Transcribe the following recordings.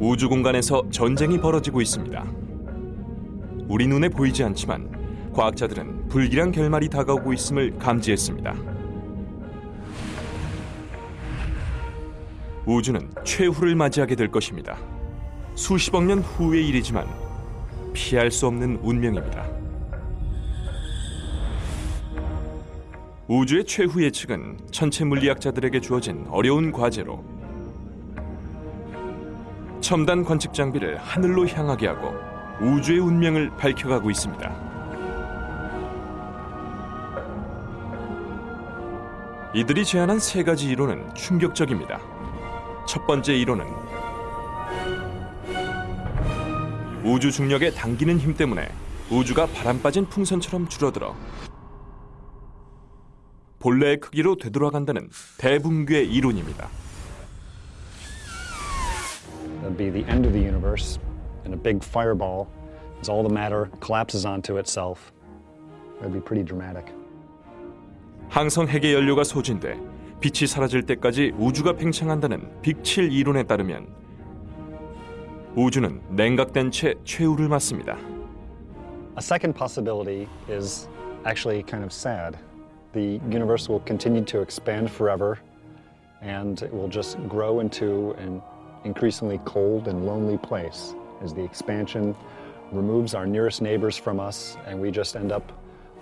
우주 공간에서 전쟁이 벌어지고 있습니다. 우리 눈에 보이지 않지만 과학자들은 불길한 결말이 다가오고 있음을 감지했습니다. 우주는 최후를 맞이하게 될 것입니다. 수십억 년 후의 일이지만 피할 수 없는 운명입니다. 우주의 최후 예측은 천체 물리학자들에게 주어진 어려운 과제로 첨단 관측 장비를 하늘로 향하게 하고 우주의 운명을 밝혀가고 있습니다. 이들이 제안한 세 가지 이론은 충격적입니다. 첫 번째 이론은 우주 중력의 당기는 힘 때문에 우주가 바람 빠진 풍선처럼 줄어들어 본래의 크기로 되돌아간다는 대붕괴 이론입니다. It'd be the end of the universe, and a big fireball as all the matter collapses onto itself. That'd be pretty dramatic. 항성 핵의 연료가 소진돼 빛이 사라질 때까지 우주가 팽창한다는 빅7 이론에 따르면 우주는 냉각된 채 최후를 맞습니다. A second possibility is actually kind of sad. The universe will continue to expand forever, and it will just grow into an increasingly cold and lonely place as the expansion removes our nearest neighbors from us, and we just end up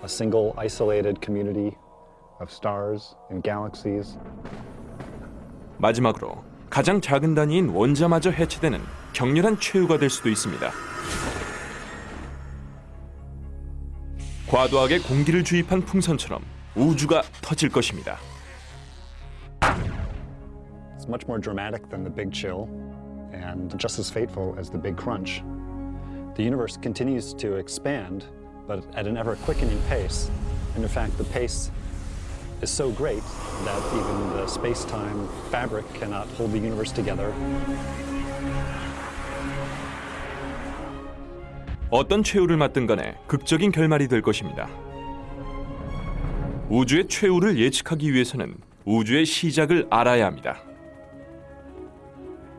a single isolated community of stars and galaxies. 마지막으로 가장 작은 단위인 원자마저 해체되는 격렬한 최후가 될 수도 있습니다. 과도하게 공기를 주입한 풍선처럼 우주가 터질 것입니다. It's much more dramatic than the Big Chill and just as fateful as the Big Crunch. The universe continues to expand, but at an ever quickening pace. And in fact, the pace is so great that even the space time fabric cannot hold the universe together. 어떤 최후를 맞든 간에 극적인 결말이 될 것입니다. 우주의 최후를 예측하기 위해서는 우주의 시작을 알아야 합니다.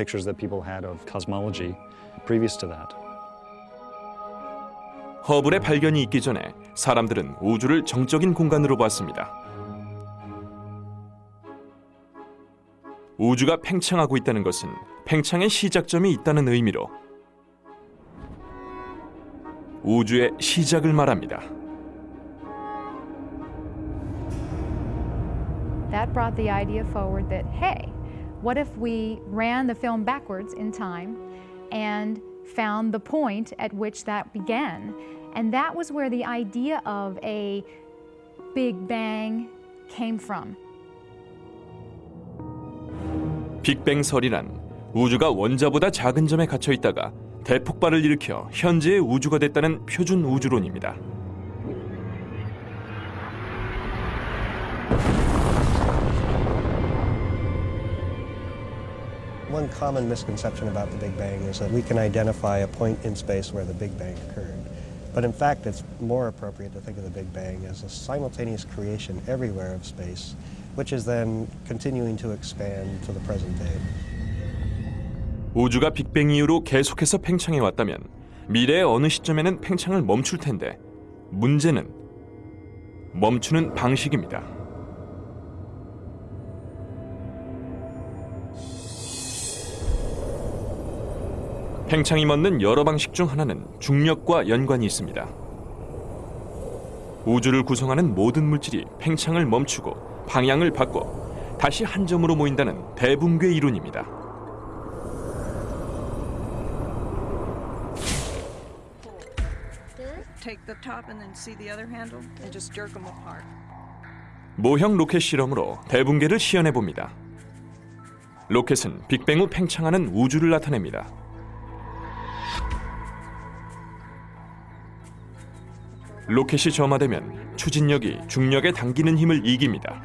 pictures that people had of cosmology previous to that. 허블의 발견이 있기 전에 사람들은 우주를 정적인 공간으로 봤습니다. 우주가 팽창하고 있다는 것은 팽창의 시작점이 있다는 의미로 우주의 시작을 말합니다. That brought the idea forward that, hey, what if we ran the film backwards in time and found the point at which that began? And that was where the idea of a Big Bang came from. 빅뱅설이란 우주가 원자보다 작은 점에 갇혀 있다가 대폭발을 일으켜 현재의 우주가 됐다는 표준 우주론입니다. One common misconception about the Big Bang is that we can identify a point in space where the Big Bang occurred. But in fact, it's more appropriate to think of the Big Bang as a simultaneous creation everywhere of space, which is then continuing to expand to the present day. 우주가 빅뱅 이후로 계속해서 팽창해 왔다면 미래의 어느 시점에는 팽창을 멈출 텐데 문제는 멈추는 방식입니다. 팽창이 멎는 여러 방식 중 하나는 중력과 연관이 있습니다. 우주를 구성하는 모든 물질이 팽창을 멈추고 방향을 바꿔 다시 한 점으로 모인다는 대붕괴 이론입니다. 모형 로켓 실험으로 대붕괴를 시연해 봅니다. 로켓은 빅뱅 후 팽창하는 우주를 나타냅니다. 로켓이 점화되면 추진력이 중력에 당기는 힘을 이깁니다.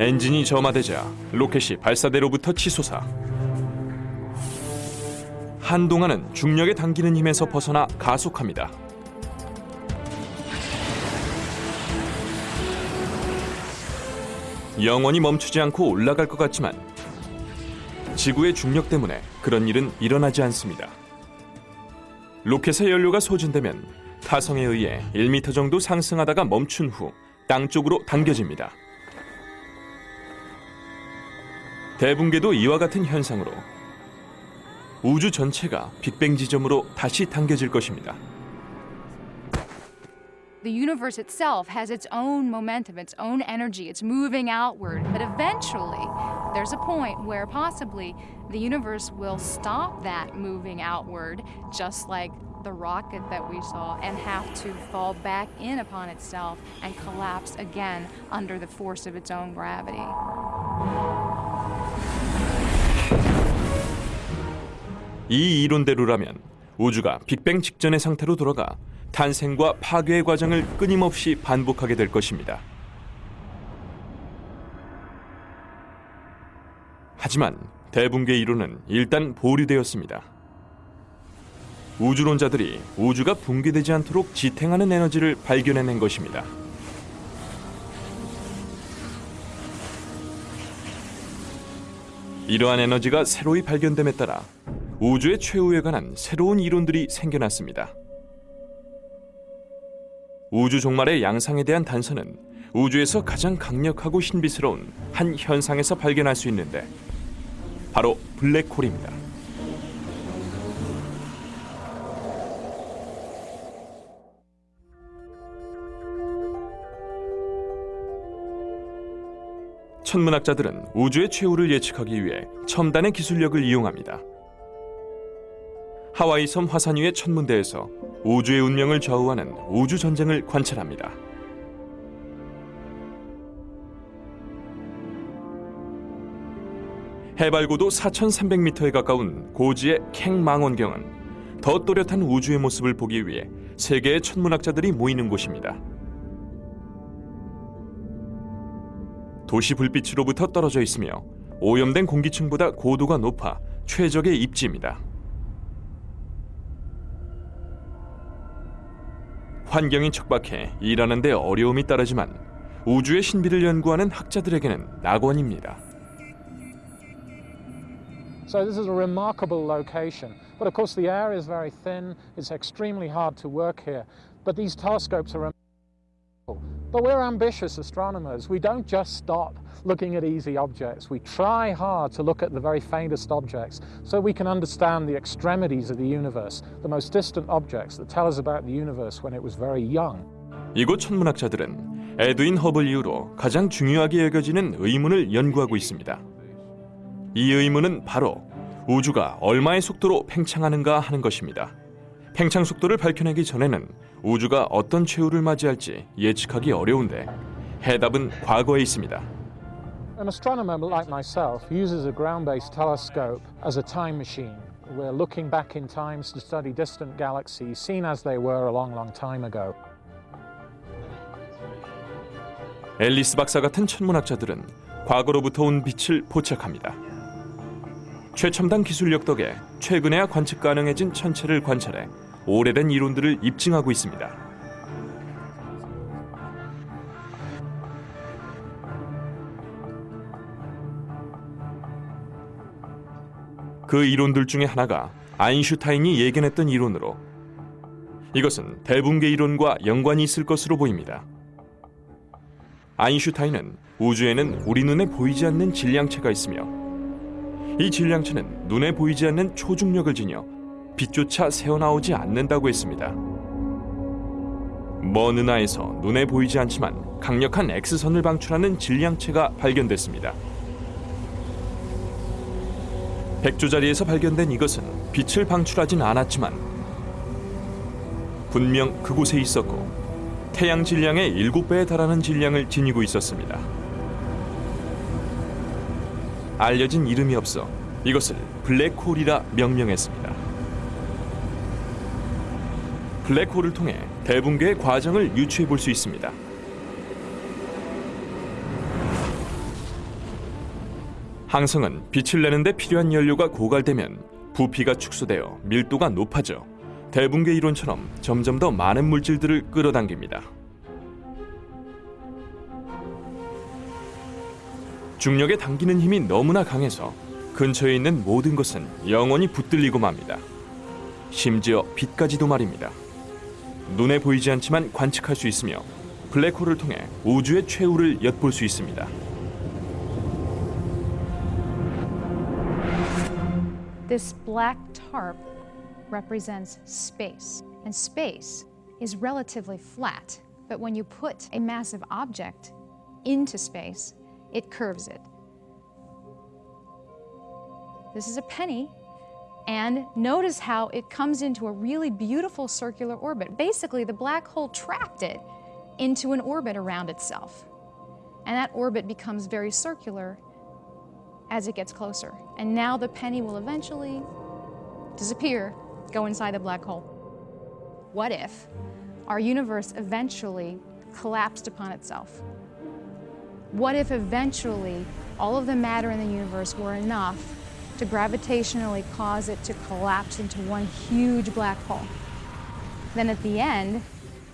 엔진이 점화되자 로켓이 발사대로부터 치솟아 한동안은 중력에 당기는 힘에서 벗어나 가속합니다. 영원히 멈추지 않고 올라갈 것 같지만 지구의 중력 때문에 그런 일은 일어나지 않습니다. 로켓의 연료가 소진되면 타성에 의해 1m 정도 상승하다가 멈춘 후 땅 쪽으로 당겨집니다. 대붕괴도 이와 같은 현상으로 우주 전체가 빅뱅 지점으로 다시 당겨질 것입니다. The universe itself has its own momentum, its own energy. It's moving outward. But eventually, there's a point where possibly the universe will stop that moving outward, just like the rocket that we saw, and have to fall back in upon itself and collapse again under the force of its own gravity. 이 이론대로라면 우주가 빅뱅 직전의 상태로 돌아가 탄생과 파괴의 과정을 끊임없이 반복하게 될 것입니다. 하지만 대붕괴 이론은 일단 보류되었습니다. 우주론자들이 우주가 붕괴되지 않도록 지탱하는 에너지를 발견해낸 것입니다. 이러한 에너지가 새로이 발견됨에 따라 우주의 최후에 관한 새로운 이론들이 생겨났습니다. 우주 종말의 양상에 대한 단서는 우주에서 가장 강력하고 신비스러운 한 현상에서 발견할 수 있는데 바로 블랙홀입니다. 천문학자들은 우주의 최후를 예측하기 위해 첨단의 기술력을 이용합니다. 하와이 섬 화산 위의 천문대에서 우주의 운명을 좌우하는 우주 전쟁을 관찰합니다. 해발고도 4,300m에 가까운 고지의 캥망원경은 더 또렷한 우주의 모습을 보기 위해 세계의 천문학자들이 모이는 곳입니다. 도시 불빛으로부터 떨어져 있으며 오염된 공기층보다 고도가 높아 최적의 입지입니다. 환경이 척박해 일하는 데 어려움이 따르지만 우주의 신비를 연구하는 학자들에게는 낙원입니다. So this is a remarkable location. But of course the air is very thin, it's extremely hard to work here. But these telescopes are remarkable. But we're ambitious astronomers. We don't just stop looking at easy objects. We try hard to look at the very faintest objects so we can understand the extremities of the universe, the most distant objects that tell us about the universe when it was very young. 이곳 천문학자들은 에드윈 허블 이후로 가장 중요하게 여겨지는 의문을 연구하고 있습니다. 이 의문은 바로 우주가 얼마의 속도로 팽창하는가 하는 것입니다. 팽창 속도를 밝혀내기 전에는 우주가 어떤 최후를 맞이할지 예측하기 어려운데 해답은 과거에 있습니다. An astronomer like myself uses a ground-based telescope as a time machine. We're looking back in time to study distant galaxies seen as they were a long, long time ago. 앨리스 박사 같은 천문학자들은 과거로부터 온 빛을 포착합니다. 최첨단 기술력 덕에 최근에야 관측 가능해진 천체를 관찰해 오래된 이론들을 입증하고 있습니다. 그 이론들 중에 하나가 아인슈타인이 예견했던 이론으로 이것은 대붕괴 이론과 연관이 있을 것으로 보입니다. 아인슈타인은 우주에는 우리 눈에 보이지 않는 질량체가 있으며 이 질량체는 눈에 보이지 않는 초중력을 지녀 빛조차 새어나오지 않는다고 했습니다. 먼 은하에서 눈에 보이지 않지만 강력한 X선을 방출하는 질량체가 발견됐습니다. 백조 자리에서 발견된 이것은 빛을 방출하진 않았지만 분명 그곳에 있었고 태양 질량의 7배에 달하는 질량을 지니고 있었습니다. 알려진 이름이 없어 이것을 블랙홀이라 명명했습니다. 블랙홀을 통해 대붕괴의 과정을 유추해 볼 수 있습니다. 항성은 빛을 내는 데 필요한 연료가 고갈되면 부피가 축소되어 밀도가 높아져 대붕괴 이론처럼 점점 더 많은 물질들을 끌어당깁니다. 중력에 당기는 힘이 너무나 강해서 근처에 있는 모든 것은 영원히 붙들리고 맙니다. 심지어 빛까지도 말입니다. 눈에 보이지 않지만 관측할 수 있으며 블랙홀을 통해 우주의 최후를 엿볼 수 있습니다. This black tarp represents space, and space is relatively flat. But when you put a massive object into space, it curves it. This is a penny, and notice how it comes into a really beautiful circular orbit. Basically, the black hole trapped it into an orbit around itself. And that orbit becomes very circular as it gets closer. And now the penny will eventually disappear, go inside the black hole. What if our universe eventually collapsed upon itself? What if eventually all of the matter in the universe were enough to gravitationally cause it to collapse into one huge black hole? Then at the end,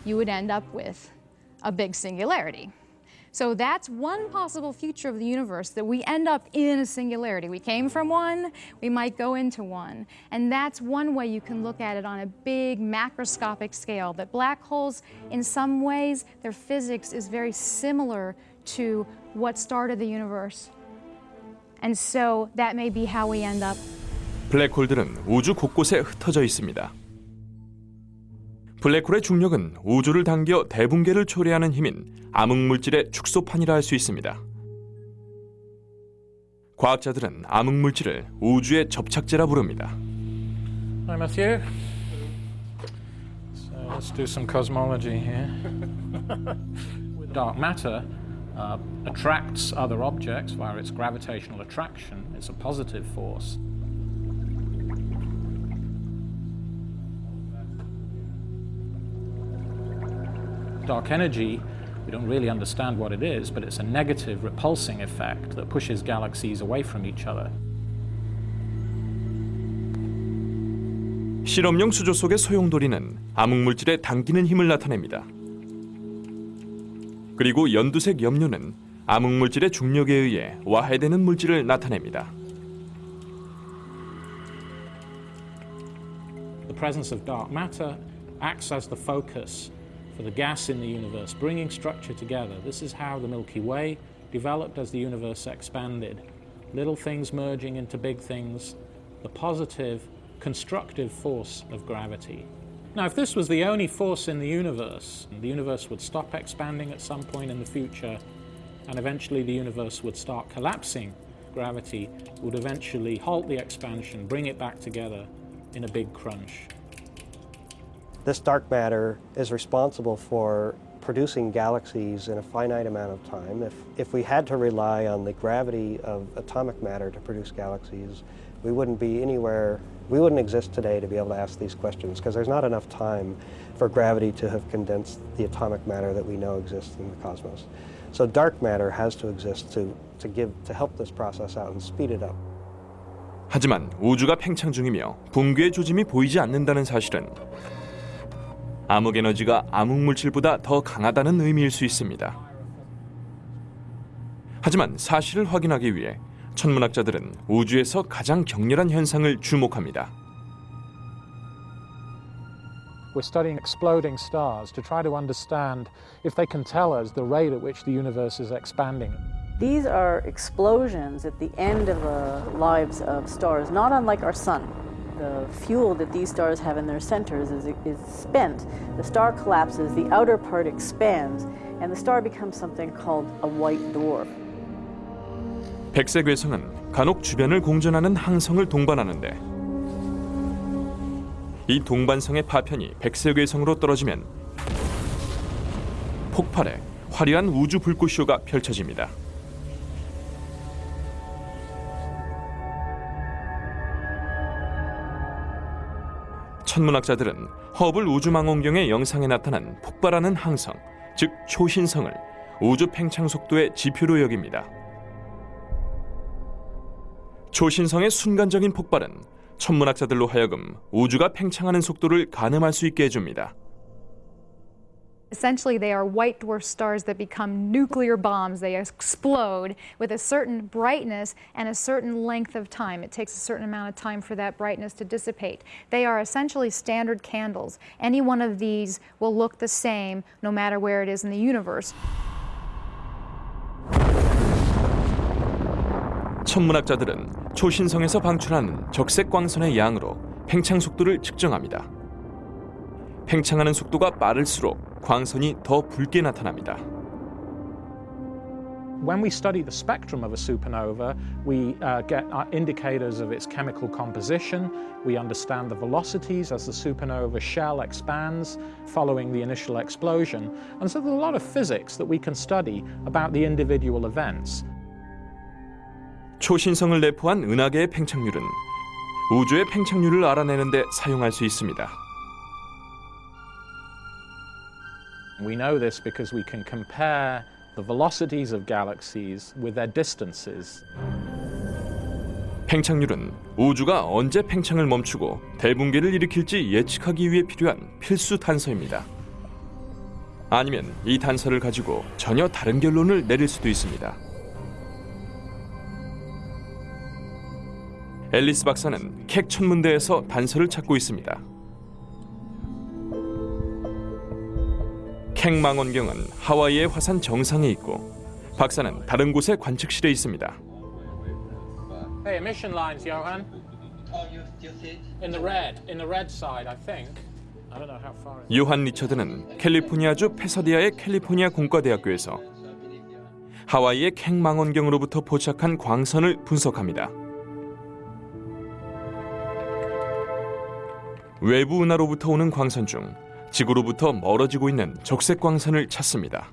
you would end up with a big singularity. So that's one possible future of the universe that we end up in a singularity. We came from one, we might go into one. And that's one way you can look at it on a big macroscopic scale. That black holes, in some ways, their physics is very similar to what started the universe. And so that may be how we end up 블랙홀들은 우주 곳곳에 흩어져 있습니다. 블랙홀의 중력은 우주를 당겨 대붕괴를 초래하는 힘인 암흑물질의 축소판이라 할 수 있습니다. 과학자들은 암흑물질을 우주의 접착제라 부릅니다. Hi, Matthew. So let's do some cosmology here. Dark matter uh, attracts other objects via its gravitational attraction. It's a positive force. Dark energy, we don't really understand what it is, but it's a negative repulsing effect that pushes galaxies away from each other. 실험용 수조 속의 소용돌이는 암흑물질에 당기는 힘을 나타냅니다. 그리고 연두색 염료는 암흑물질의 중력에 의해 와해되는 물질을 나타냅니다. The presence of dark matter acts as the focus for the gas in the universe, bringing structure together. This is how the Milky Way developed as the universe expanded. Little things merging into big things, the positive, constructive force of gravity. Now, if this was the only force in the universe, the universe would stop expanding at some point in the future, and eventually the universe would start collapsing. Gravity would eventually halt the expansion, bring it back together in a big crunch. This dark matter is responsible for producing galaxies in a finite amount of time. If, if we had to rely on the gravity of atomic matter to produce galaxies, we wouldn't be anywhere, we wouldn't exist today to be able to ask these questions because there's not enough time for gravity to have condensed the atomic matter that we know exists in the cosmos. So dark matter has to exist to, to, give, to help this process out and speed it up. 하지만 우주가 팽창 중이며 붕괴의 조짐이 보이지 않는다는 사실은 암흑 에너지가 암흑 물질보다 더 강하다는 의미일 수 있습니다. 하지만 사실을 확인하기 위해 천문학자들은 우주에서 가장 격렬한 현상을 주목합니다. We're studying exploding stars to try to understand if they can tell us the rate at which the universe is expanding. These are explosions at the end of the lives of stars, not unlike our sun. The fuel that these stars have in their centers is, is spent. The star collapses, the outer part expands, and the star becomes something called a white dwarf. 백색 외성은 간혹 주변을 공존하는 항성을 동반하는데 이 동반성의 파편이 백색 외성으로 떨어지면 폭발해 화려한 우주 불꽃쇼가 펼쳐집니다. 천문학자들은 허블 우주망원경의 영상에 나타난 폭발하는 항성, 즉 초신성을 우주 팽창 속도의 지표로 여깁니다. 초신성의 순간적인 폭발은 천문학자들로 하여금 우주가 팽창하는 속도를 가늠할 수 있게 해줍니다. Essentially, they are white dwarf stars that become nuclear bombs. They explode with a certain brightness and a certain length of time. It takes a certain amount of time for that brightness to dissipate. They are essentially standard candles. Any one of these will look the same no matter where it is in the universe. 천문학자들은 초신성에서 방출하는 적색 광선의 양으로 팽창 속도를 측정합니다. 팽창하는 속도가 빠를수록 광선이 더 붉게 나타납니다. When we study the spectrum of a supernova, we uh, get uh, indicators of its chemical composition. We understand the velocities as the supernova shell expands following the initial explosion. And so there's a lot of physics that we can study about the individual events. 초신성을 내포한 은하계의 팽창률은 우주의 팽창률을 알아내는 데 사용할 수 있습니다. We know this because we can compare the velocities of galaxies with their distances. 팽창률은 우주가 언제 팽창을 멈추고 대붕괴를 일으킬지 예측하기 위해 필요한 필수 단서입니다. 아니면 이 단서를 가지고 전혀 다른 결론을 내릴 수도 있습니다. 앨리스 박사는 캑 천문대에서 단서를 찾고 있습니다. 캑 망원경은 하와이의 화산 정상에 있고 박사는 다른 곳의 관측실에 있습니다. Hey, emission lines, Johan. In the red, in the red side, I think. 요한 리처드는 캘리포니아주 페서디아의 캘리포니아 공과대학교에서 하와이의 캑 망원경으로부터 포착한 광선을 분석합니다. 외부 은하로부터 오는 광선 중 지구로부터 멀어지고 있는 적색 광선을 찾습니다.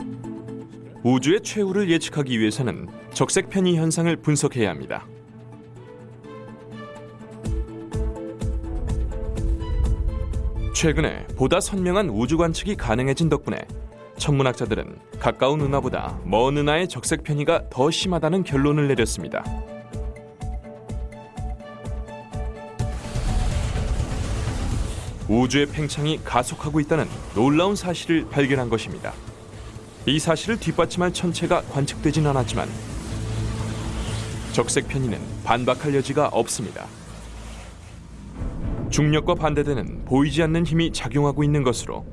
uh. 우주의 최후를 예측하기 위해서는 적색 편이 현상을 분석해야 합니다. 최근에 보다 선명한 우주 관측이 가능해진 덕분에 천문학자들은 가까운 은하보다 먼 은하의 적색 편이가 더 심하다는 결론을 내렸습니다. 우주의 팽창이 가속하고 있다는 놀라운 사실을 발견한 것입니다. 이 사실을 뒷받침할 천체가 관측되진 않았지만 적색 편의는 반박할 여지가 없습니다. 중력과 반대되는 보이지 않는 힘이 작용하고 있는 것으로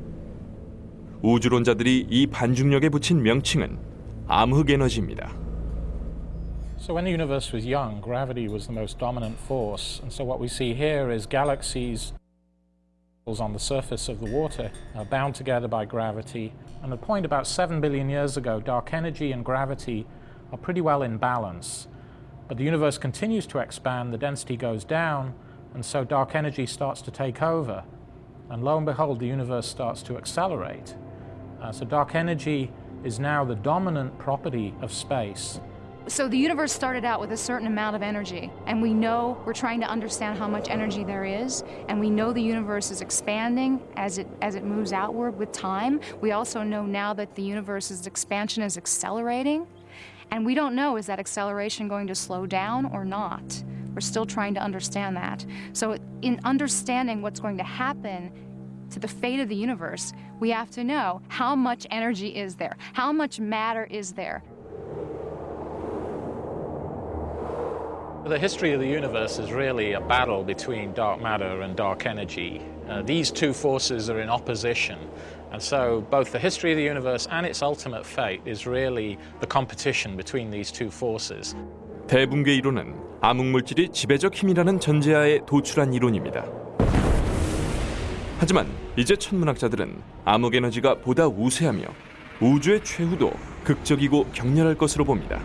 우주론자들이 이 반중력에 붙인 명칭은 암흑 에너지입니다. So when the universe was young, gravity was the most dominant force. And so what we see here is galaxies on the surface of the water are bound together by gravity. And at a point about 7 billion years ago, dark energy and gravity are pretty well in balance. But the universe continues to expand, the density goes down, and so dark energy starts to take over. And lo and behold, the universe starts to accelerate. Uh, so dark energy is now the dominant property of space. So the universe started out with a certain amount of energy, and we know we're trying to understand how much energy there is, and we know the universe is expanding as it as it moves outward with time. We also know now that the universe's expansion is accelerating, and we don't know is that acceleration going to slow down or not. We're still trying to understand that. So in understanding what's going to happen to the fate of the universe, we have to know how much energy is there, how much matter is there, The history of the universe is really a battle between dark matter and dark energy. Uh, these two forces are in opposition. And so both the history of the universe and its ultimate fate is really the competition between these two forces. 대붕괴 이론은 암흑물질이 지배적 힘이라는 전제하에 도출한 이론입니다. 하지만 이제 천문학자들은 암흑 에너지가 보다 우세하며 우주의 최후도 극적이고 격렬할 것으로 봅니다.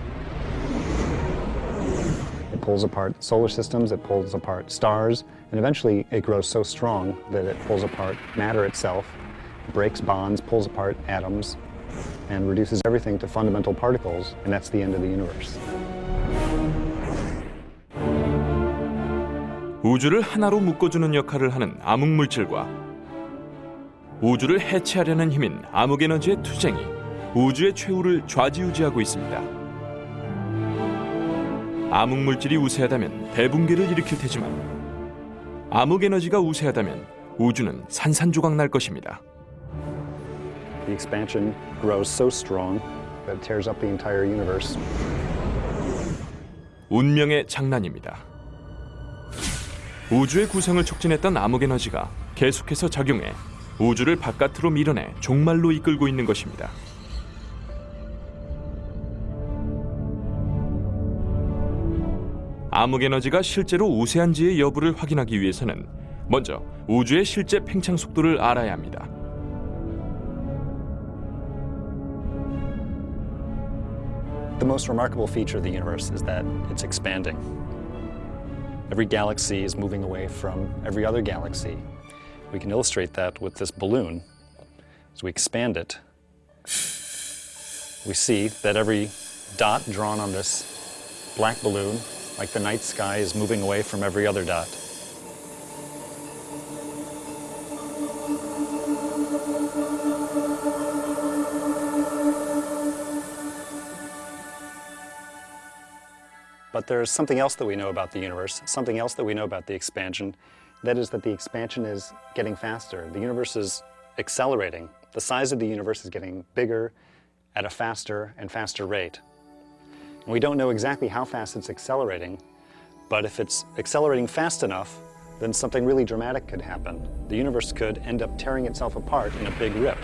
pulls apart solar systems, it pulls apart stars, and eventually it grows so strong that it pulls apart matter itself, breaks bonds, pulls apart atoms, and reduces everything to fundamental particles, and that's the end of the universe. 우주를 하나로 묶어주는 역할을 하는 암흑 물질과 우주를 해체하려는 힘인 암흑 에너지의 투쟁이 우주의 최후를 좌지우지하고 있습니다. 암흑 물질이 우세하다면 대붕괴를 일으킬 테지만 암흑 에너지가 우세하다면 우주는 산산조각 날 것입니다. The expansion grows so strong that tears up the entire universe. 운명의 장난입니다. 우주의 구성을 촉진했던 암흑 에너지가 계속해서 작용해 우주를 바깥으로 밀어내 종말로 이끌고 있는 것입니다. 암흑 에너지가 실제로 우세한지의 여부를 확인하기 위해서는 먼저 우주의 실제 팽창 속도를 알아야 합니다. The most remarkable feature of the universe is that it's expanding. Every galaxy is moving away from every other galaxy. We can illustrate that with this balloon. As we expand it, we see that every dot drawn on this black balloon, like the night sky, is moving away from every other dot. But there's something else that we know about the universe, something else that we know about the expansion. That is that the expansion is getting faster. The universe is accelerating. The size of the universe is getting bigger at a faster and faster rate. And we don't know exactly how fast it's accelerating, but if it's accelerating fast enough, then something really dramatic could happen. The universe could end up tearing itself apart in a big rip.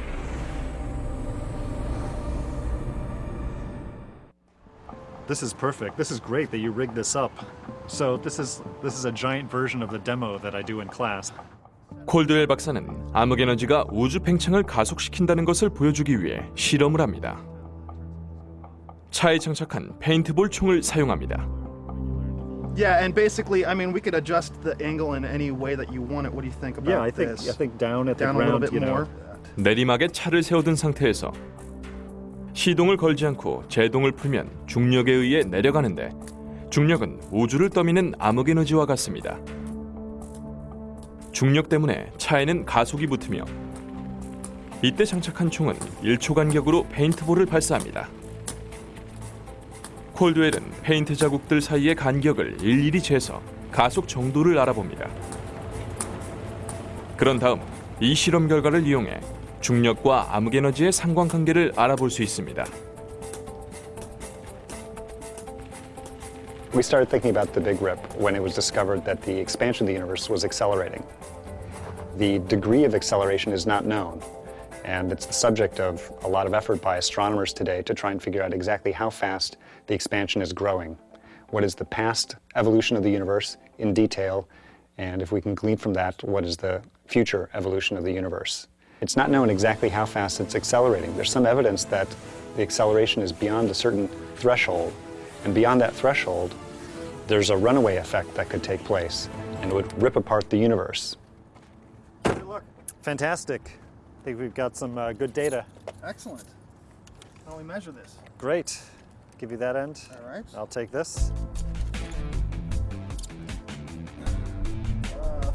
This is perfect. This is great that you rigged this up. So this is this is a giant version of the demo that I do in class. 콜드웰 박사는 암흑 에너지가 우주 팽창을 가속시킨다는 것을 보여주기 위해 실험을 합니다. 차에 장착한 페인트볼 총을 사용합니다. Yeah, and basically, I mean, we could adjust the angle in any way that you want it. What do you think about Yeah, I think this? I think down at the Down a little ground, bit you know. more. 내리막에 차를 세워둔 상태에서 시동을 걸지 않고 제동을 풀면 중력에 의해 내려가는데 중력은 우주를 떠미는 암흑 에너지와 같습니다. 중력 때문에 차에는 가속이 붙으며 이때 장착한 총은 1초 간격으로 페인트볼을 발사합니다. 콜드웰은 페인트 자국들 사이의 간격을 일일이 재서 가속 정도를 알아봅니다. 그런 다음 이 실험 결과를 이용해 중력과 암흑 에너지의 상관관계를 알아볼 수 있습니다. We started thinking about the Big Rip when it was discovered that the expansion of the universe was accelerating. The degree of acceleration is not known, and it's the subject of a lot of effort by astronomers today to try and figure out exactly how fast the expansion is growing. What is the past evolution of the universe in detail, and if we can glean from that, what is the future evolution of the universe? It's not known exactly how fast it's accelerating. There's some evidence that the acceleration is beyond a certain threshold, and beyond that threshold, there's a runaway effect that could take place, and it would rip apart the universe. Fantastic. I think we've got some uh, good data. Excellent. How do we measure this? Great. Give you that end. All right. I'll take this. Uh,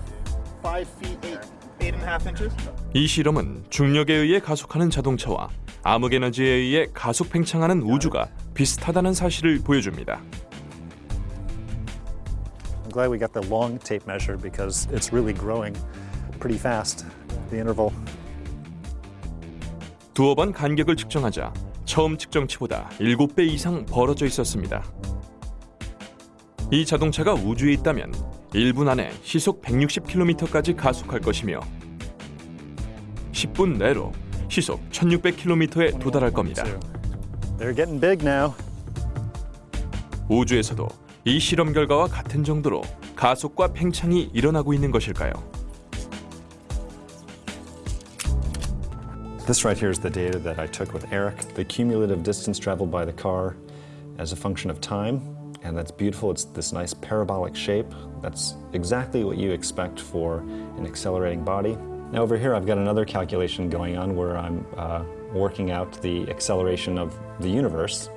five feet eight, eight and a half inches. 이 실험은 중력에 의해 가속하는 자동차와 암흑 에너지에 의해 가속 팽창하는 우주가 비슷하다는 사실을 보여줍니다. I'm glad we got the long tape measure because it's really growing pretty fast. The interval. 두어 번 간격을 측정하자 처음 측정치보다 7배 이상 벌어져 있었습니다. 이 자동차가 우주에 있다면 1분 안에 시속 160km까지 가속할 것이며 10분 내로 시속 1600km에 도달할 겁니다. 우주에서도 이 실험 결과와 같은 정도로 가속과 팽창이 일어나고 있는 것일까요? This right here is the data that I took with Eric, the cumulative distance traveled by the car as a function of time and that's beautiful. It's this nice parabolic shape. That's exactly what you expect for an accelerating body. Now over here I've got another calculation going on where I'm uh, working out the acceleration of the universe.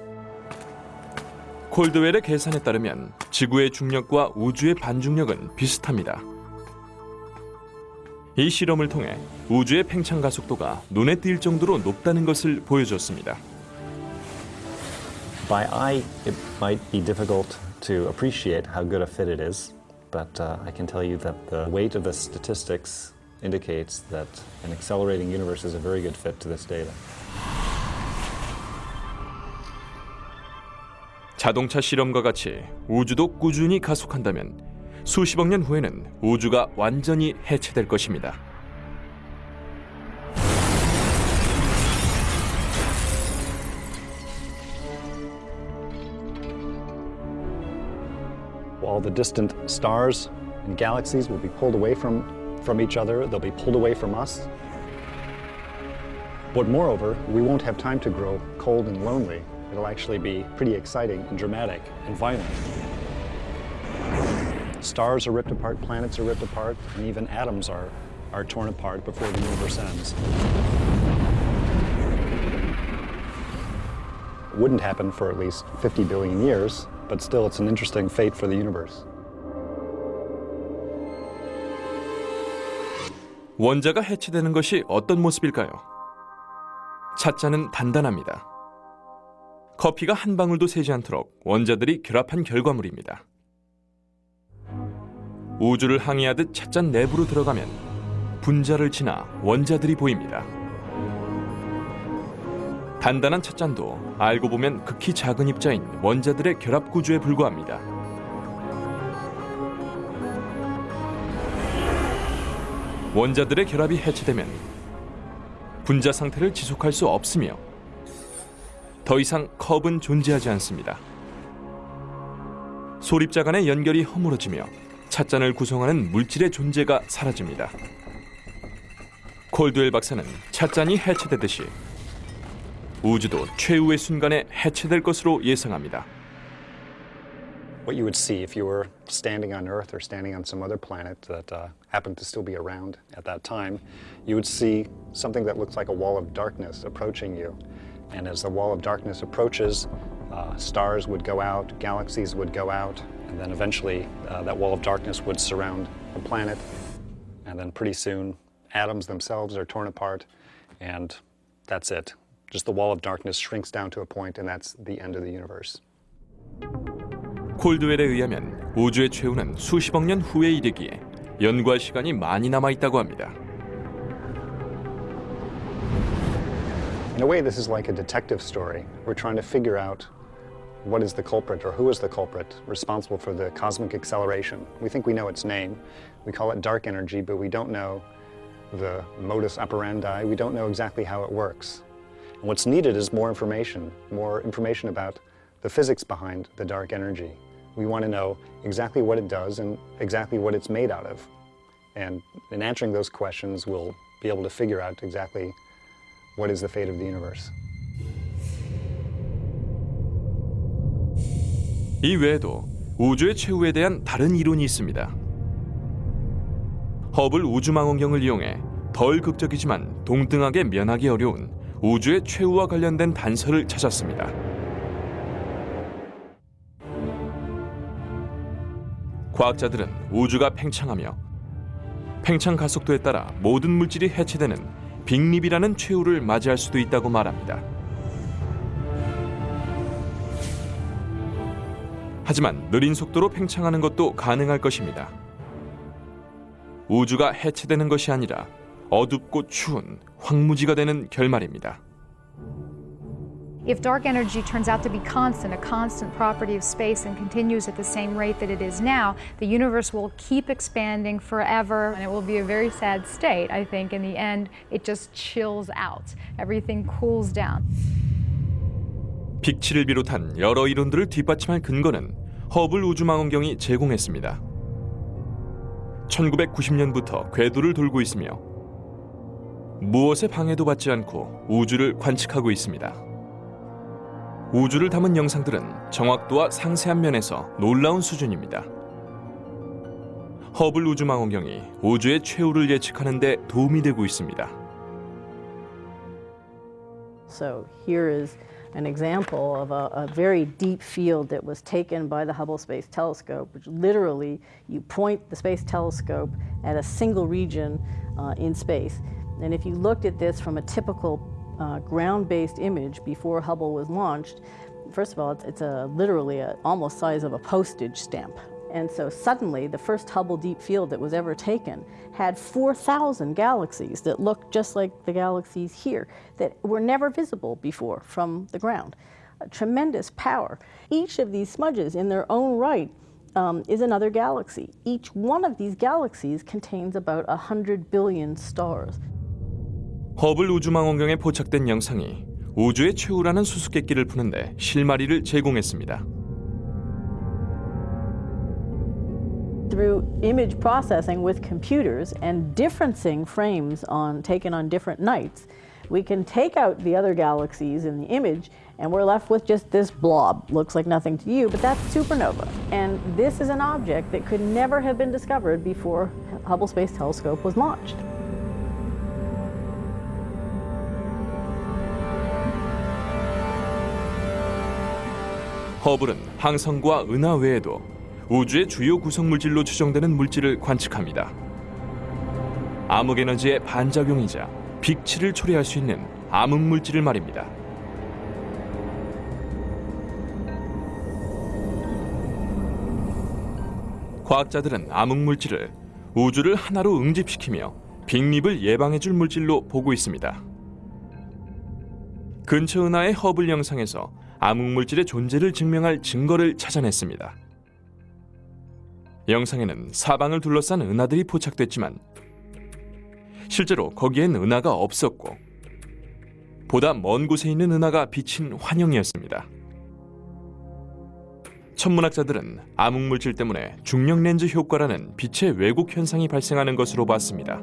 콜드웰의 계산에 따르면 지구의 중력과 우주의 반중력은 비슷합니다. 이 실험을 통해 우주의 팽창 가속도가 눈에 띌 정도로 높다는 것을 보여줬습니다. By eye, it might be difficult to appreciate how good a fit it is, but uh, I can tell you that the weight of the statistics indicates that an accelerating universe is a very good fit to this data. 자동차 실험과 같이 우주도 꾸준히 가속한다면 수십억 년 후에는 우주가 완전히 해체될 것입니다. All the distant stars and galaxies will be pulled away from, from each other, they'll be pulled away from us. But moreover, we won't have time to grow cold and lonely. It'll actually be pretty exciting and dramatic and violent. Stars are ripped apart, planets are ripped apart, and even atoms are, are torn apart before the universe ends. It wouldn't happen for at least 50 billion years, but still it's an interesting fate for the universe. 원자가 해체되는 것이 어떤 모습일까요? 찻잔은 단단합니다. 커피가 한 방울도 새지 않도록 원자들이 결합한 결과물입니다. 우주를 항해하듯 찻잔 내부로 들어가면 분자를 지나 원자들이 보입니다. 단단한 찻잔도 알고 보면 극히 작은 입자인 원자들의 결합 구조에 불과합니다. 원자들의 결합이 해체되면 분자 상태를 지속할 수 없으며 더 이상 컵은 존재하지 않습니다. 소립자 간의 연결이 허물어지며 찻잔을 구성하는 물질의 존재가 사라집니다. 콜드웰 박사는 찻잔이 해체되듯이 우주도 최후의 순간에 해체될 것으로 예상합니다. What you would see if you were standing on Earth or standing on some other planet that uh, happened to still be around at that time, you would see something that looks like a wall of darkness approaching you. And as the wall of darkness approaches, uh, stars would go out, galaxies would go out, and then eventually uh, that wall of darkness would surround the planet. And then pretty soon, atoms themselves are torn apart, and that's it. Just the wall of darkness shrinks down to a point, and that's the end of the universe. 콜드웰에 의하면 우주의 최후는 수십억 년 후에 이르기에 연구할 시간이 많이 남아 있다고 합니다. In a way, this is like a detective story. We're trying to figure out what is the culprit or who is the culprit responsible for the cosmic acceleration. We think we know its name. We call it dark energy, but we don't know the modus operandi. We don't know exactly how it works. And what's needed is more information, more information about the physics behind the dark energy. We want to know exactly what it does and exactly what it's made out of. And in answering those questions, we'll be able to figure out exactly what is the fate of the universe. 이 외에도 우주의 최후에 대한 다른 이론이 있습니다. 허블 우주망원경을 이용해 덜 극적이지만 동등하게 면하기 어려운 우주의 최후와 관련된 단서를 찾았습니다. 과학자들은 우주가 팽창하며 팽창 가속도에 따라 모든 물질이 해체되는 빅립이라는 최후를 맞이할 수도 있다고 말합니다. 하지만 느린 속도로 팽창하는 것도 가능할 것입니다. 우주가 해체되는 것이 아니라 어둡고 추운 황무지가 되는 결말입니다. If dark energy turns out to be constant, a constant property of space, and continues at the same rate that it is now, the universe will keep expanding forever, and it will be a very sad state. I think in the end, it just chills out. Everything cools down. 빅치를 비롯한 여러 이론들을 뒷받침할 근거는 허블 우주망원경이 제공했습니다. 1990년부터 궤도를 돌고 있으며 무엇의 방해도 받지 않고 우주를 관측하고 있습니다. 우주를 담은 영상들은 정확도와 상세한 면에서 놀라운 수준입니다. 허블 우주망원경이 우주의 최후를 예측하는 데 도움이 되고 있습니다. So here is an example of a, a, very deep field that was taken by the Hubble Space Telescope, which literally you point the space telescope at a single region uh, in space. And if you looked at this from a typical uh, ground-based image before Hubble was launched, first of all, it's, it's a, literally a, almost size of a postage stamp. And so suddenly, the first Hubble Deep Field that was ever taken had 4,000 galaxies that looked just like the galaxies here that were never visible before from the ground. A tremendous power. Each of these smudges, in their own right, um, is another galaxy. Each one of these galaxies contains about 100 billion stars. 허블 우주망원경에 포착된 영상이 우주의 최후라는 수수께끼를 푸는데 실마리를 제공했습니다. through image processing with computers and differencing frames on taken on different nights, we can take out the other galaxies in the image and we're left with just this blob. Looks like nothing to you, but that's supernova. And this is an object that could never have been discovered before Hubble Space Telescope was launched. 허블은 항성과 은하 외에도 우주의 주요 구성 물질로 추정되는 물질을 관측합니다. 암흑 에너지의 반작용이자 빅치를 초래할 수 있는 암흑 물질을 말입니다. 과학자들은 암흑 물질을 우주를 하나로 응집시키며 빅립을 예방해줄 물질로 보고 있습니다. 근처 은하의 허블 영상에서 암흑 물질의 존재를 증명할 증거를 찾아냈습니다. 영상에는 사방을 둘러싼 은하들이 포착됐지만 실제로 거기엔 은하가 없었고 보다 먼 곳에 있는 은하가 비친 환영이었습니다. 천문학자들은 암흑물질 때문에 중력 렌즈 효과라는 빛의 왜곡 현상이 발생하는 것으로 봤습니다.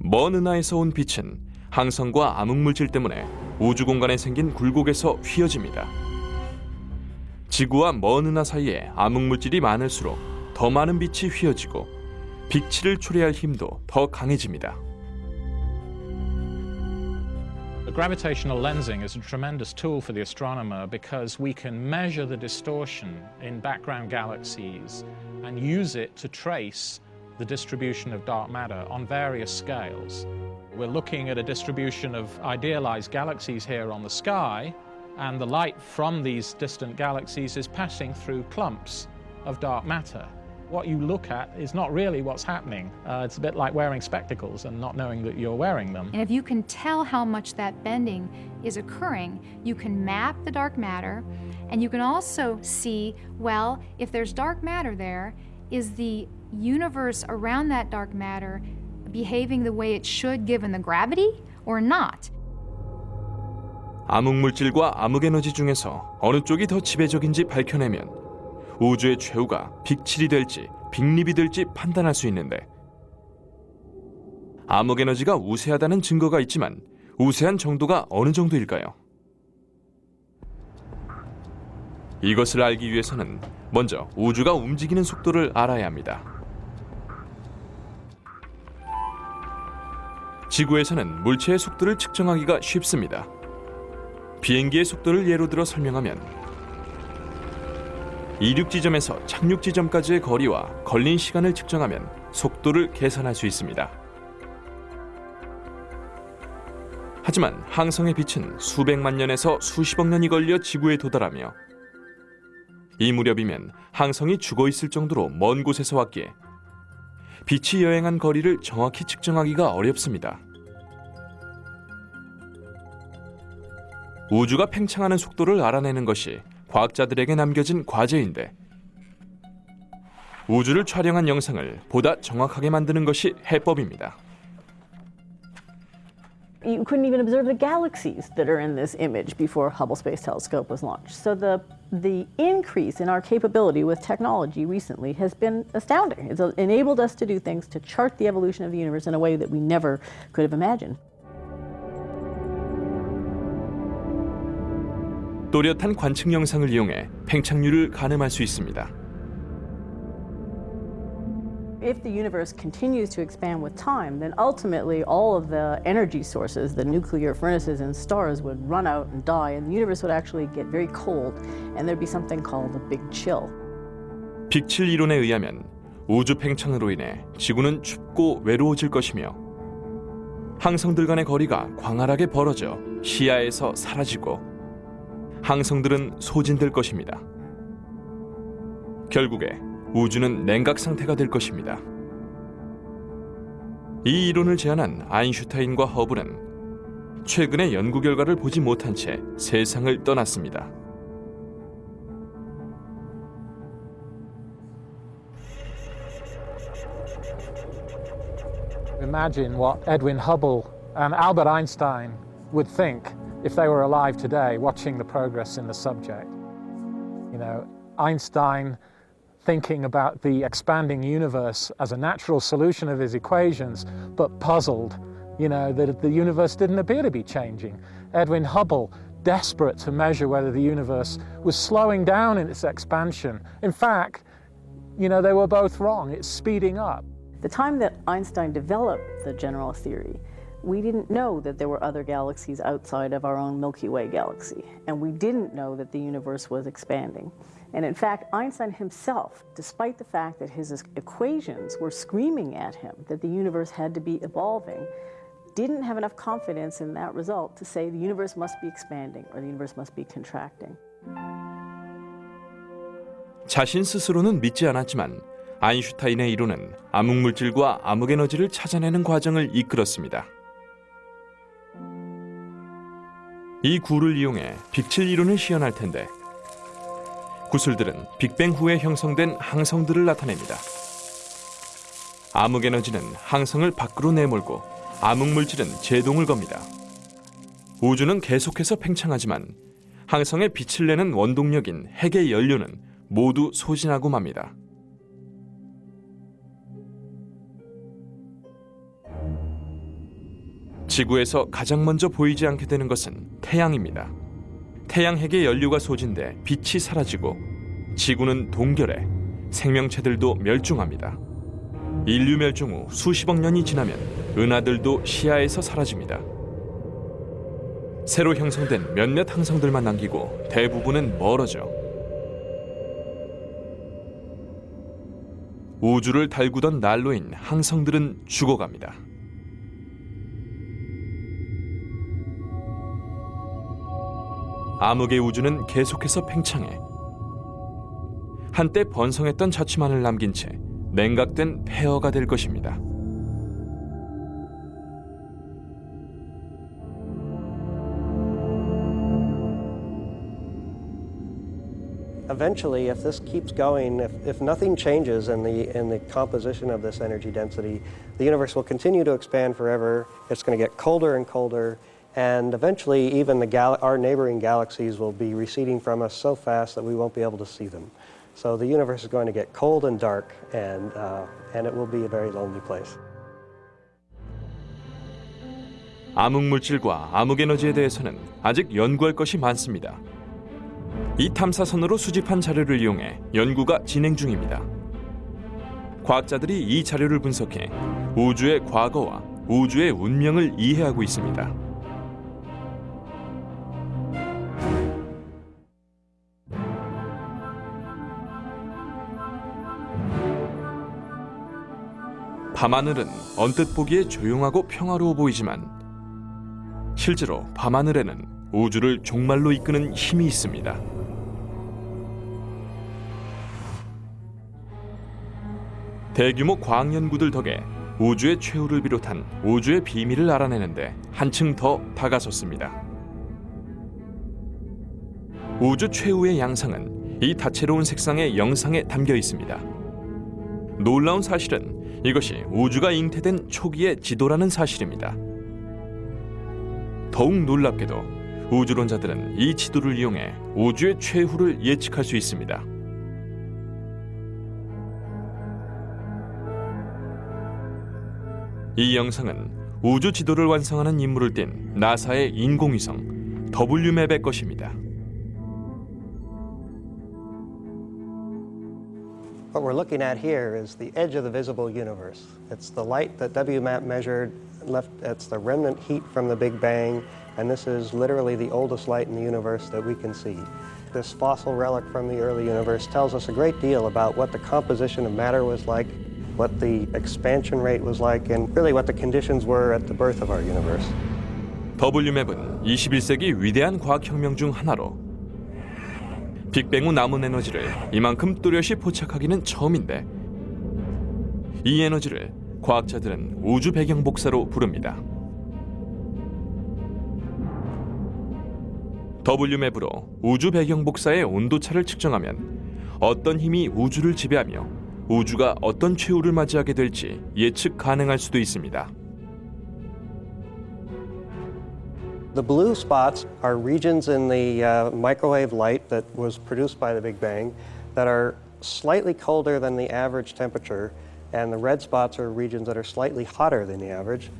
먼 은하에서 온 빛은 항성과 암흑물질 때문에 우주 공간에 생긴 굴곡에서 휘어집니다. 지구와 먼 은하 사이에 암흑물질이 많을수록 더 많은 빛이 휘어지고 빛치를 초래할 힘도 더 강해집니다. Gravitational lensing is a tremendous tool for the astronomer because we can measure the distortion in background galaxies and use it to trace the distribution of dark matter on various scales. We're looking at a distribution of idealized galaxies here on the sky, and the light from these distant galaxies is passing through clumps of dark matter. What you look at is not really what's happening. Uh, it's a bit like wearing spectacles and not knowing that you're wearing them. And if you can tell how much that bending is occurring, you can map the dark matter, and you can also see, well, if there's dark matter there, is the universe around that dark matter behaving the way it should given the gravity or not? 암흑물질과 암흑에너지 중에서 어느 쪽이 더 지배적인지 밝혀내면 우주의 최후가 빅칠이 될지 빅립이 될지 판단할 수 있는데 암흑에너지가 우세하다는 증거가 있지만 우세한 정도가 어느 정도일까요? 이것을 알기 위해서는 먼저 우주가 움직이는 속도를 알아야 합니다. 지구에서는 물체의 속도를 측정하기가 쉽습니다. 비행기의 속도를 예로 들어 설명하면 이륙 지점에서 착륙 지점까지의 거리와 걸린 시간을 측정하면 속도를 계산할 수 있습니다. 하지만 항성의 빛은 수백만 년에서 수십억 년이 걸려 지구에 도달하며 이 무렵이면 항성이 죽어 있을 정도로 먼 곳에서 왔기에 빛이 여행한 거리를 정확히 측정하기가 어렵습니다. 우주가 팽창하는 속도를 알아내는 것이 과학자들에게 남겨진 과제인데 우주를 촬영한 영상을 보다 정확하게 만드는 것이 해법입니다. You couldn't even observe the galaxies that are in this image before Hubble Space Telescope was launched. So the the increase in our capability with technology recently has been astounding. It's enabled us to do things to chart the evolution of the universe in a way that we never could have imagined. 또렷한 관측 영상을 이용해 팽창률을 가늠할 수 있습니다. If the universe continues to expand with time, then ultimately all of the energy sources, the nuclear furnaces in stars, would run out and die, and the universe would actually get very cold, and there'd be something called a big chill. 빅칠 이론에 의하면 우주 팽창으로 인해 지구는 춥고 외로워질 것이며 항성들 간의 거리가 광활하게 벌어져 시야에서 사라지고 항성들은 소진될 것입니다. 결국에 우주는 냉각 상태가 될 것입니다. 이 이론을 제안한 아인슈타인과 허블은 최근의 연구 결과를 보지 못한 채 세상을 떠났습니다. If they were alive today watching the progress in the subject. You know, Einstein thinking about the expanding universe as a natural solution of his equations, but puzzled, you know, that the universe didn't appear to be changing. Edwin Hubble desperate to measure whether the universe was slowing down in its expansion. In fact, you know, they were both wrong. It's speeding up. The time that Einstein developed the general theory, we didn't know that there were other galaxies outside of our own Milky Way galaxy, and we didn't know that the universe was expanding. And in fact, Einstein himself, despite the fact that his equations were screaming at him that the universe had to be evolving, didn't have enough confidence in that result to say the universe must be expanding or the universe must be contracting. 자신 스스로는 믿지 않았지만 아인슈타인의 이론은 암흑물질과 암흑에너지를 찾아내는 과정을 이끌었습니다. 이 구를 이용해 빅칠 이론을 시연할 텐데 구슬들은 빅뱅 후에 형성된 항성들을 나타냅니다. 암흑 에너지는 항성을 밖으로 내몰고 암흑 물질은 제동을 겁니다. 우주는 계속해서 팽창하지만 항성의 빛을 내는 원동력인 핵의 연료는 모두 소진하고 맙니다. 지구에서 가장 먼저 보이지 않게 되는 것은 태양입니다. 태양 핵의 연료가 소진돼 빛이 사라지고 지구는 동결해 생명체들도 멸종합니다. 인류 멸종 후 수십억 년이 지나면 은하들도 시야에서 사라집니다. 새로 형성된 몇몇 항성들만 남기고 대부분은 멀어져 우주를 달구던 난로인 항성들은 죽어갑니다. 암흑의 우주는 계속해서 팽창해 한때 번성했던 자취만을 남긴 채 냉각된 폐허가 될 것입니다. And eventually, even the gal- our neighboring galaxies will be receding from us so fast that we won't be able to see them. So the universe is going to get cold and dark, and, uh, and it will be a very lonely place. 암흑물질과 암흑에너지에 대해서는 아직 연구할 것이 많습니다. 이 탐사선으로 수집한 자료를 이용해 연구가 진행 중입니다. 과학자들이 이 자료를 분석해 우주의 과거와 우주의 운명을 이해하고 있습니다. 밤하늘은 언뜻 보기에 조용하고 평화로워 보이지만 실제로 밤하늘에는 우주를 종말로 이끄는 힘이 있습니다. 대규모 과학 연구들 덕에 우주의 최후를 비롯한 우주의 비밀을 알아내는데 한층 더 다가섰습니다. 우주 최후의 양상은 이 다채로운 색상의 영상에 담겨 있습니다. 놀라운 사실은 이것이 우주가 잉태된 초기의 지도라는 사실입니다. 더욱 놀랍게도 우주론자들은 이 지도를 이용해 우주의 최후를 예측할 수 있습니다. 이 영상은 우주 지도를 완성하는 임무를 띈 나사의 인공위성 WMAP의 것입니다. What we're looking at here is the edge of the visible universe. It's the light that WMAP measured, left, it's the remnant heat from the Big Bang, and this is literally the oldest light in the universe that we can see. This fossil relic from the early universe tells us a great deal about what the composition of matter was like, what the expansion rate was like, and really what the conditions were at the birth of our universe. WMAP은 21세기 위대한 과학혁명 중 하나로 빅뱅 후 남은 에너지를 이만큼 또렷이 포착하기는 처음인데 이 에너지를 과학자들은 우주 배경 복사로 부릅니다. WMAP으로 우주 배경 복사의 온도차를 측정하면 어떤 힘이 우주를 지배하며 우주가 어떤 최후를 맞이하게 될지 예측 가능할 수도 있습니다. The blue spots are regions in the uh, microwave light that was produced by the Big Bang that are slightly colder than the average temperature, and the red spots are regions that are slightly hotter than the average.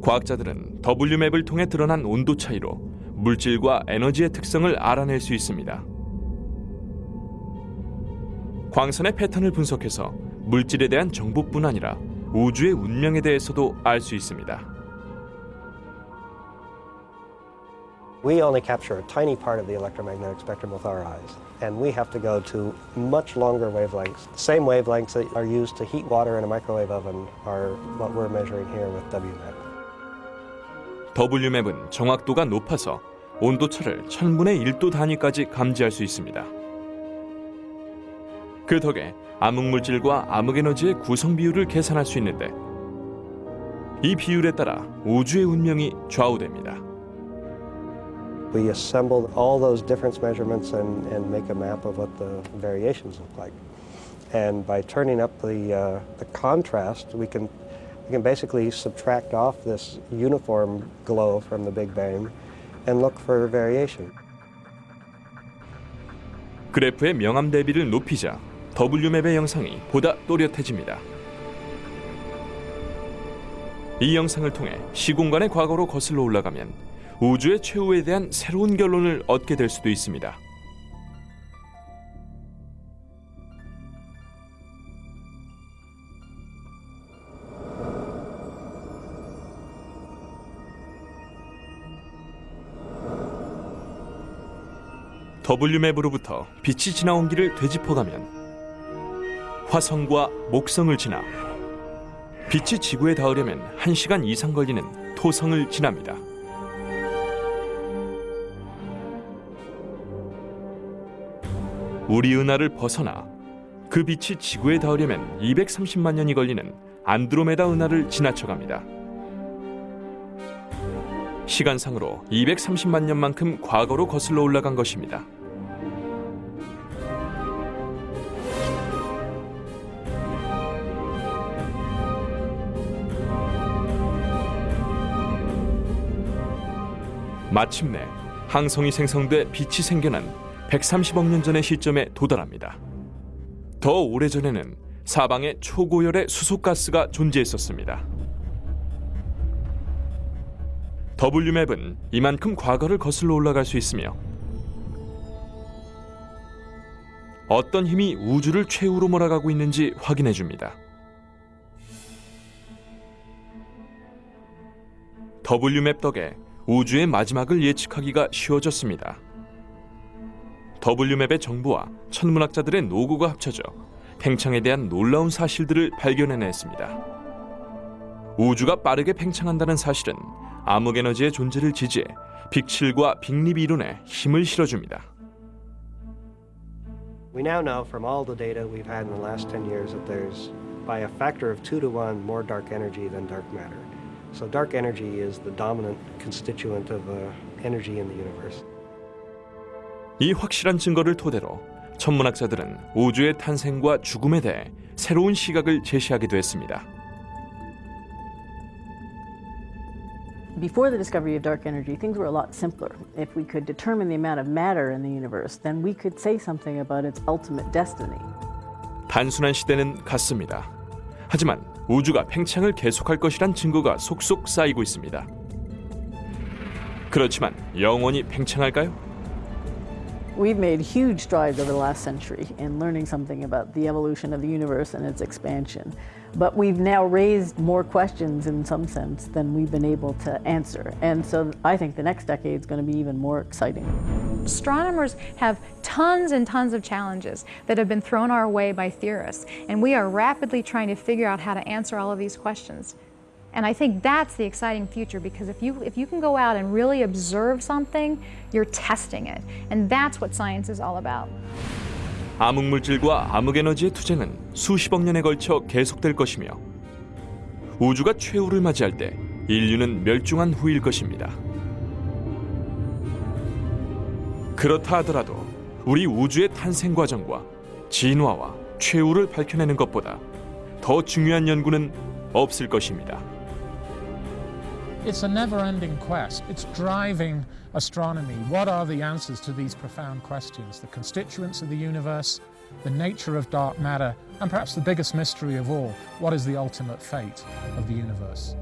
과학자들은 WMAP을 통해 드러난 온도 차이로 물질과 에너지의 특성을 알아낼 수 있습니다. 광선의 패턴을 분석해서 물질에 대한 정보뿐 아니라 우주의 운명에 대해서도 알 수 있습니다. We only capture a tiny part of the electromagnetic spectrum with our eyes, and we have to go to much longer wavelengths. The same wavelengths that are used to heat water in a microwave oven are what we're measuring here with WMAP. WMAP은 정확도가 높아서 온도차를 천분의 1도 단위까지 감지할 수 있습니다. 그 덕에 암흑물질과 암흑에너지의 구성 비율을 계산할 수 있는데 이 비율에 따라 우주의 운명이 좌우됩니다. We assembled all those difference measurements and, and make a map of what the variations look like. And by turning up the, uh, the contrast, we can, we can basically subtract off this uniform glow from the Big Bang and look for variation. 그래프의 명암 대비를 높이자 WMAP의 영상이 보다 또렷해집니다. 이 영상을 통해 시공간의 과거로 거슬러 올라가면 우주의 최후에 대한 새로운 결론을 얻게 될 수도 있습니다. WMAP으로부터 빛이 지나온 길을 되짚어가면 화성과 목성을 지나 빛이 지구에 닿으려면 1시간 이상 걸리는 토성을 지납니다. 우리 은하를 벗어나 그 빛이 지구에 닿으려면 230만 년이 걸리는 안드로메다 은하를 지나쳐갑니다. 시간상으로 230만 년만큼 과거로 거슬러 올라간 것입니다. 마침내 항성이 생성돼 빛이 생겨난 130억 년 전의 시점에 도달합니다. 더 오래전에는 사방에 초고열의 수소가스가 존재했었습니다. WMAP은 이만큼 과거를 거슬러 올라갈 수 있으며 어떤 힘이 우주를 최후로 몰아가고 있는지 확인해 줍니다. WMAP 덕에 우주의 마지막을 예측하기가 쉬워졌습니다. WMAP의 정보와 천문학자들의 노고가 합쳐져 팽창에 대한 놀라운 사실들을 발견해냈습니다. 우주가 빠르게 팽창한다는 사실은 암흑 에너지의 존재를 지지해 빅7과 빅립 이론에 힘을 실어줍니다. We now know from all the data we've had in the last 10 years that there's by a factor of 2 to 1 more dark energy than dark matter. So dark energy is the dominant constituent of uh, energy in the universe. 이 확실한 증거를 토대로 천문학자들은 우주의 탄생과 죽음에 대해 새로운 시각을 제시하기도 했습니다. Before the discovery of dark energy, things were a lot simpler. If we could determine the amount of matter in the universe, then we could say something about its ultimate destiny. 단순한 시대는 갔습니다. 하지만 우주가 팽창을 계속할 것이란 증거가 속속 쌓이고 있습니다. 그렇지만 영원히 팽창할까요? We've made huge strides over the last century in learning something about the evolution of the universe and its expansion. But we've now raised more questions in some sense than we've been able to answer. And so I think the next decade is going to be even more exciting. Astronomers have tons and tons of challenges that have been thrown our way by theorists, and we are rapidly trying to figure out how to answer all of these questions. And I think that's the exciting future because if you, if you can go out and really observe something, you're testing it. And that's what science is all about. 암흑물질과 암흑에너지의 투쟁은 수십억 년에 걸쳐 계속될 것이며 우주가 최후를 맞이할 때 인류는 멸종한 후일 것입니다. 그렇다 하더라도 우리 우주의 탄생 과정과 진화와 최후를 밝혀내는 것보다 더 중요한 연구는 없을 것입니다. It's a never-ending quest. It's driving astronomy. What are the answers to these profound questions? The constituents of the universe, the nature of dark matter, and perhaps the biggest mystery of all, what is the ultimate fate of the universe?